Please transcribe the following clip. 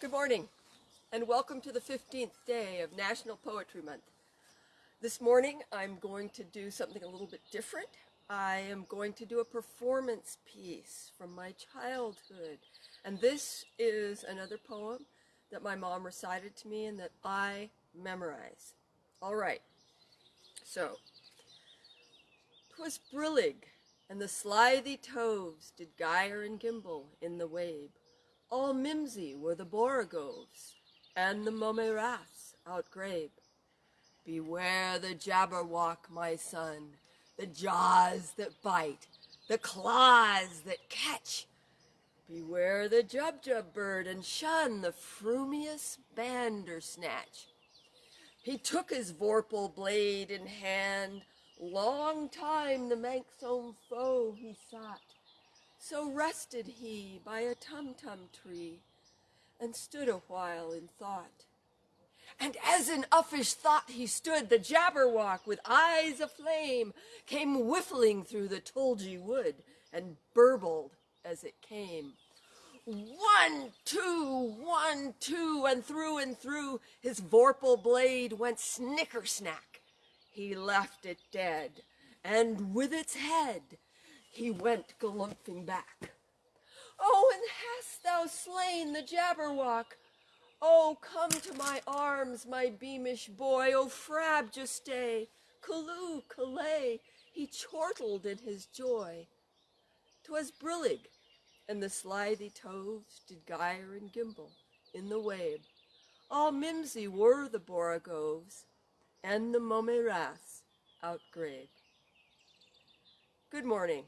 Good morning, and welcome to the 15th day of National Poetry Month. This morning I'm going to do something a little bit different. I am going to do a performance piece from my childhood. And this is another poem that my mom recited to me and that I memorize. All right, so. Twas brillig, and the slithy toves did gyre and gimble in the wabe. All mimsy were the borogoves, and the mome raths outgrabe. Beware the jabberwock, my son, the jaws that bite, the claws that catch. Beware the jubjub bird, and shun the frumious bandersnatch. He took his vorpal blade in hand, long time the manxome foe he sought. So rested he by a tumtum tree, and stood a while in thought. And as in uffish thought he stood, the Jabberwock, with eyes aflame, came whiffling through the tulgey wood, and burbled as it came. One, two, one, two, and through and through his vorpal blade went snicker snack. He left it dead, and with its head he went galumphing back. Oh, and hast thou slain the Jabberwock? Oh, come to my arms, my beamish boy, O frabjous, Callooh, Callay, he chortled in his joy. 'Twas brillig, and the slithy toves did gyre and gimble in the wabe. All mimsy were the borogoves, and the mome raths outgrabe. Good morning.